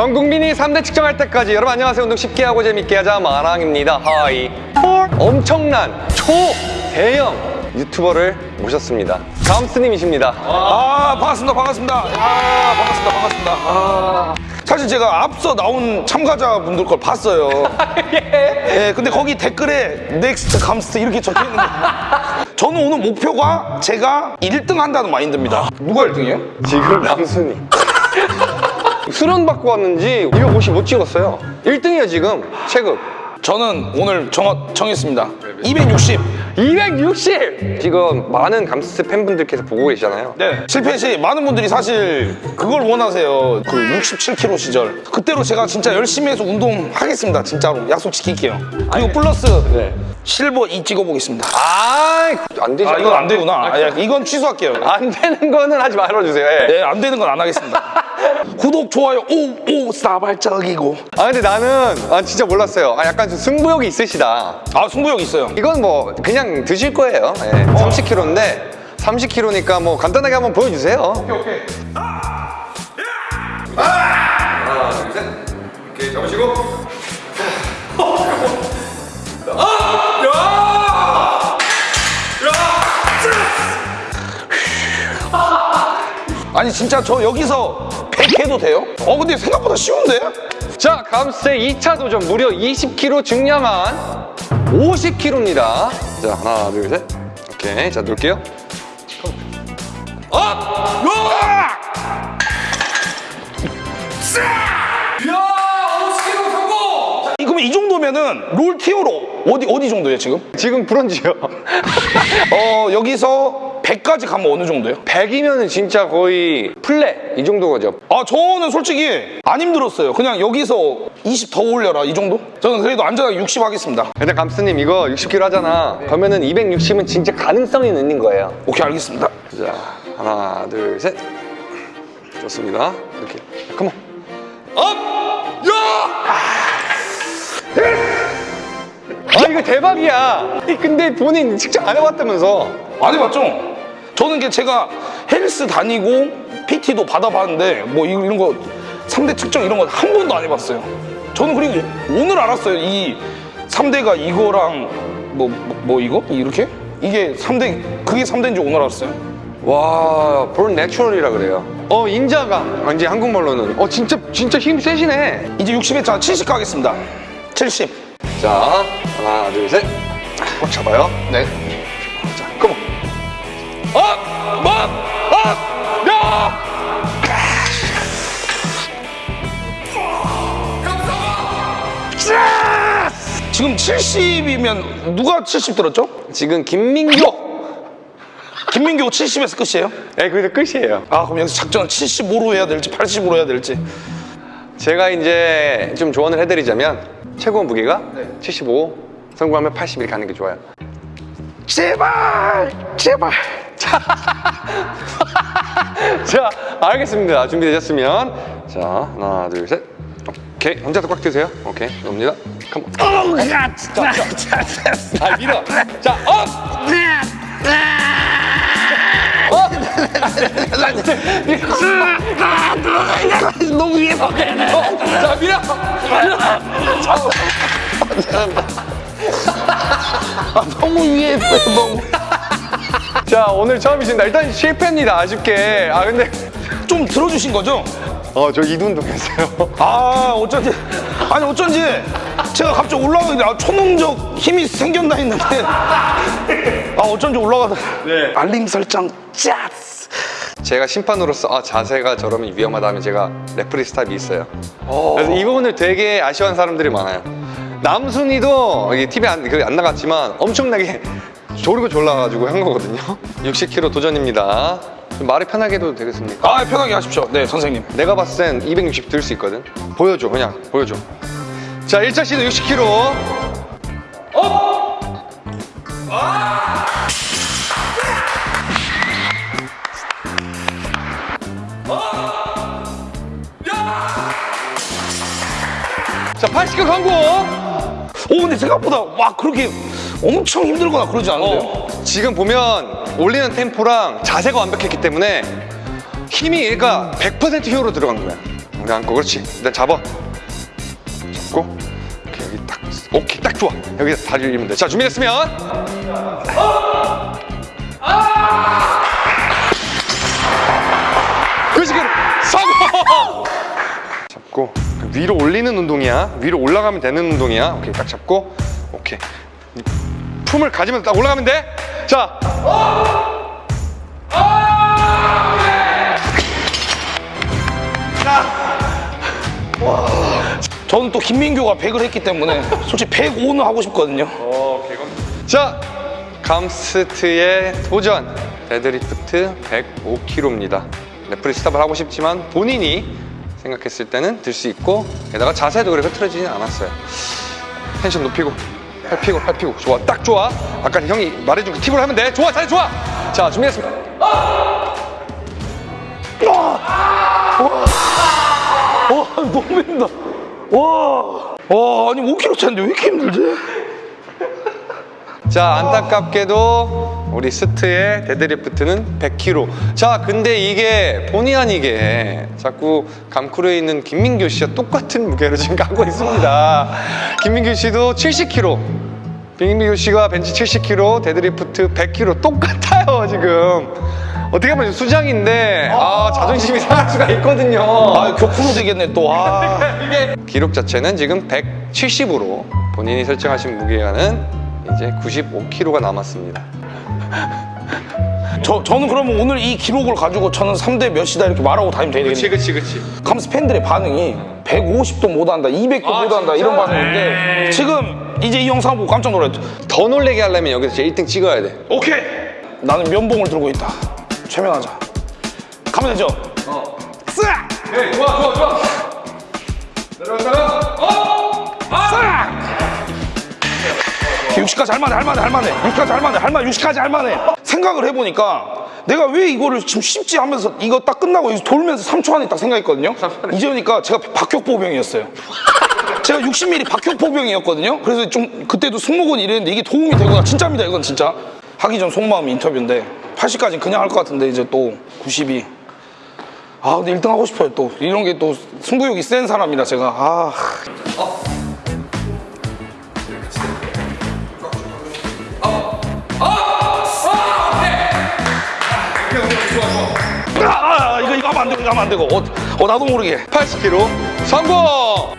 전 국민이 3대 측정할 때까지 여러분 안녕하세요. 운동 쉽게 하고 재밌게 하자 마랑입니다. Hi. 엄청난 초대형 유튜버를 모셨습니다. 감스트님이십니다. 아 반갑습니다. 반갑습니다. 아 반갑습니다. 반갑습니다. 아, 사실 제가 앞서 나온 참가자분들 걸 봤어요. 예. 근데 거기 댓글에 next 감스트 이렇게 적혀 있는데. 저는 오늘 목표가 제가 1등 한다는 마인드입니다. 누가 1등이에요? 지금 남순이 수련 받고 왔는지 255 찍었어요. 1등이에요 지금 체급 저는 오늘 정하, 정했습니다 260 260! 지금 많은 감스 팬분들께서 보고 계시잖아요 네. 실패 시 많은 분들이 사실 그걸 원하세요. 그 67kg 시절. 그때로 제가 진짜 열심히 해서 운동하겠습니다. 진짜로. 약속 지킬게요. 그리고 플러스 네. 실버 2 찍어보겠습니다. 아, 안 되죠. 아, 이건 안 되구나. 아, 야, 이건 취소할게요. 안 되는 거는 하지 말아주세요. 예. 네, 안 되는 건 안 하겠습니다. 구독, 좋아요, 오, 오, 싸발적이고. 아, 근데 나는 아, 진짜 몰랐어요. 아, 약간 좀 승부욕이 있으시다. 아, 승부욕 있어요. 이건 뭐 그냥 드실 거예요. 예. 30kg인데 30kg니까 뭐 간단하게 한번 보여주세요. 오케이, 오케이. 하나, 둘, 셋. 오케이, 잡으시고. 아니, 진짜 저 여기서 100 해도 돼요? 어, 근데 생각보다 쉬운데? 자, 감스의 2차 도전 무려 20kg 증량한 50kg입니다. 자, 하나, 둘, 셋. 오케이, 자, 놓을게요. up! 으아! 이- 그러면 이 정도면은 롤 tier로 어디 어디 정도예요 지금? 지금 브론즈요. 어 여기서 100까지 가면 어느 정도예요? 100이면은 진짜 거의 플래 이 정도 거죠. 아 저는 솔직히 안 힘들었어요. 그냥 여기서 20 더 올려라 이 정도? 저는 그래도 안전하게 60 하겠습니다. 근데 감스님 이거 60kg 하잖아. 그러면은 260은 진짜 가능성이 있는 거예요. 오케이 알겠습니다. 자, 하나, 둘, 셋. 좋습니다. 이렇게. come on. up! 야! 아, 이거 대박이야. 근데 본인 측정 안 해봤다면서. 안 해봤죠? 저는 이게 제가 헬스 다니고 PT도 받아봤는데 뭐 이- 이런 거 3대 측정 이런 거 한 번도 안 해봤어요. 저는 그리고 오늘 알았어요. 이 3대가 이거랑 뭐, 뭐, 뭐 이거? 이렇게? 이게 3대, 그게 3대인지 오늘 알았어요. 와, born natural이라 그래요. 어, 인자강. 아, 이제 한국말로는. 어, 진짜, 진짜 힘 세시네. 이제 60회, 70 가겠습니다. 70. 자, 하나, 둘, 셋. 꽉 잡아요. 네. up! 뭐? up! 야! 지금 70이면 누가 70 들었죠? 지금 김민교. 김민교 70에서 끝이에요? 네, 거기서 끝이에요. 아 그럼 여기서 작전은 75로 해야 될지 80으로 해야 될지 제가 이제 좀 조언을 해드리자면 최고 무게가 75, 성공하면 80 이렇게 하는 게 좋아요. 제발 제발 자, 알겠습니다. 준비되셨으면 자, 하나, 둘, 셋. 오케이, 혼자서 꽉 드세요. 오케이, 갑니다. come on. 어우 야 진짜 아, 밀어. 자, up! up! 너무 위에서 어, 자, 밀어! 너무 위에서 너무 자, 오늘 처음이신다. 일단 실패입니다. 아쉽게. 아, 근데 좀 들어주신 거죠? 어, 저 이둔도 했어요. 아 어쩐지 아니 어쩐지 제가 갑자기 올라가는데 아, 초능적 힘이 생겼나 했는데 아 어쩐지 올라가다 네. 알림 설정 짜스 제가 심판으로서 아 자세가 저러면 위험하다 하면 제가 referee stop이 있어요. 그래서 이 부분을 되게 아쉬워하는 사람들이 많아요. 남순이도 이게 TV에 안, 그안 나갔지만 엄청나게 조르고 졸라가지고 한 거거든요. 60kg 도전입니다. 좀 말이 편하게 해도 되겠습니까? 아 편하게 하십시오 네 선생님 내가 봤을 땐 260 들 수 있거든. 보여줘, 그냥 보여줘. 자, 1차 시도 60kg. 자, 80kg 강구. 오 근데 생각보다 막 그렇게 엄청 힘들거나 그러지 않은데요? 어, 지금 보면 올리는 템포랑 자세가 완벽했기 때문에 힘이 얘가 100% 효로 들어간 거야. 내 안고 그렇지. 일단 잡아. 잡고 오케이 여기 딱 오케이 딱 좋아. 여기서 다리 올리면 돼자 준비됐으면. 그렇지 그래 성공 잡고 위로 올리는 운동이야. 위로 올라가면 되는 운동이야. 오케이 딱 잡고. 오케이 품을 가지면서 딱 올라가면 돼자. 저는 또 김민규가 100을 했기 때문에 솔직히 105는 하고 싶거든요. 자, 감스트의 도전. 데드리프트 105kg입니다. referee stop을 하고 싶지만 본인이 생각했을 때는 들 수 있고 게다가 자세도 그렇게 흐트러지진 않았어요. 텐션 높이고 팔 피고 팔 피고 좋아. 딱 좋아. 아까 형이 말해준 그 팁을 하면 돼. 좋아 잘 좋아. 자 준비했습니다. 와! 너무 힘들다. 와. 와 아니 5kg 차인데 왜 이렇게 힘들지? 자 안타깝게도 우리 스트의 데드리프트는 100kg 자 근데 이게 본의 아니게 자꾸 감크루에 있는 김민교 씨와 똑같은 무게로 지금 가고 있습니다. 김민교 씨도 70kg 김민교 씨가 벤치 70kg 데드리프트 100kg 똑같아요 지금. 어떻게 보면 수장인데 아 자존심이 상할 수가 있거든요. 아 격투로 되겠네 또. 아. 기록 자체는 지금 170으로 본인이 설정하신 무게가는 이제 95kg가 남았습니다 저, 저는 그러면 오늘 이 기록을 가지고 저는 3대 몇이다 이렇게 말하고 다니면 되겠네요. 그치 그치 감스 팬들의 반응이 150도 못한다, 200도 아, 못한다 진짜? 이런 반응인데 지금 이제 이 영상 보고 깜짝 놀랐죠. 더 놀래게 하려면 여기서 제 1등 찍어야 돼. 오케이. 나는 면봉을 들고 있다. 최면하자. 가면 되죠? 어. 싹! 네, 좋아, 좋아, 좋아. 내려갔다가, 어! 60까지 할만해, 할만해, 할만해. 60까지 할만해, 할만해, 60까지 할만해. 생각을 해보니까 내가 왜 이거를 지금 쉽지 하면서 이거 딱 끝나고 돌면서 3초 안에 딱 생각했거든요. 이제 보니까 제가 박격포병이었어요. 제가 60mm 박격포병이었거든요. 그래서 좀 그때도 승모근 이랬는데 이게 도움이 되구나. 진짜입니다, 이건 진짜. 하기 전 속마음 인터뷰인데 80까지는 그냥 할 것 같은데 이제 또 92. 아 근데 1등 하고 싶어요 또 이런 게 또 승부욕이 센 사람이라 제가 아 아, 하면 안 되고 하면 안 되고. 어, 어 나도 모르게. 80kg 성공!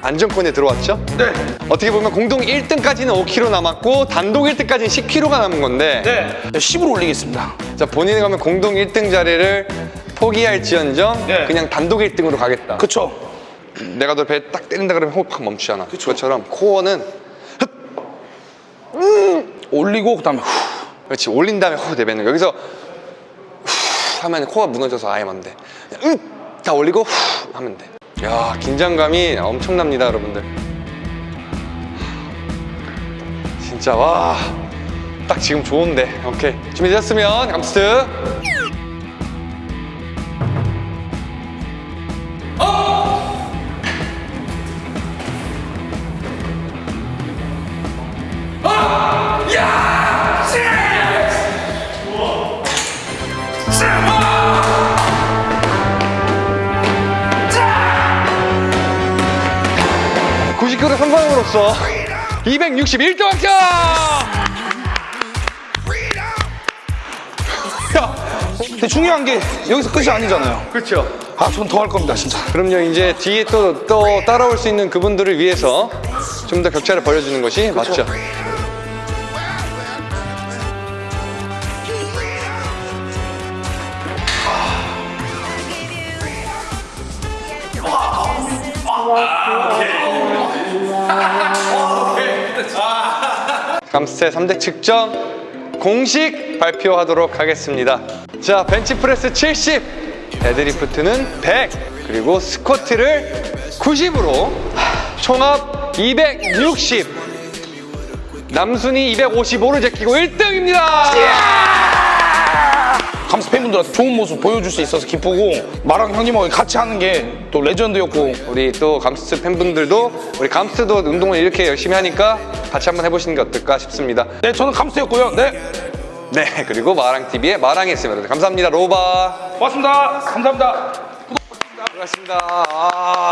안정권에 들어왔죠? 네. 어떻게 보면 공동 1등까지는 5kg 남았고 단독 1등까지는 10kg가 남은 건데. 네. 10으로 올리겠습니다. 자 본인이 가면 공동 1등 자리를 포기할지언정 네. 그냥 단독 1등으로 가겠다. 그쵸. 내가 너 배 딱 때린다 그러면 호흡 확 멈추잖아. 그것처럼 코어는 올리고 그 다음에 후. 그렇지. 올린 다음에 후 내뱉는 거 여기서 후 하면 코가 무너져서 아예 안 돼. 그냥 으! 다 올리고 후 하면 돼. 야 긴장감이 엄청납니다 여러분들. 진짜 와. 딱 지금 좋은데 오케이 준비되셨으면 감스트 구0 k g 성공으로써 261등 합격! 야, 근데 중요한 게 여기서 끝이 아니잖아요. 그렇죠. 아 전 더 할 겁니다 진짜. 그럼요. 이제 뒤에 또, 또 따라올 수 있는 그분들을 위해서 좀 더 격차를 벌여주는 것이 맞죠 감스의 3대 측정 공식 발표하도록 하겠습니다. 자 벤치프레스 70 데드리프트는 100 그리고 스쿼트를 90으로 총합 260 남순이 255를 제끼고 1등입니다 감스 팬분들한테 좋은 모습 보여줄 수 있어서 기쁘고 마랑 형님하고 같이 하는 게 또 레전드였고. 우리 또 감스 팬분들도 우리 감스도 운동을 이렇게 열심히 하니까 같이 한번 해보시는 게 어떨까 싶습니다. 네 저는 감스였고요. 네. 네 그리고 마랑TV의 마랑이었습니다. 감사합니다 로바. 고맙습니다. 감사합니다. 고맙습니다. 아.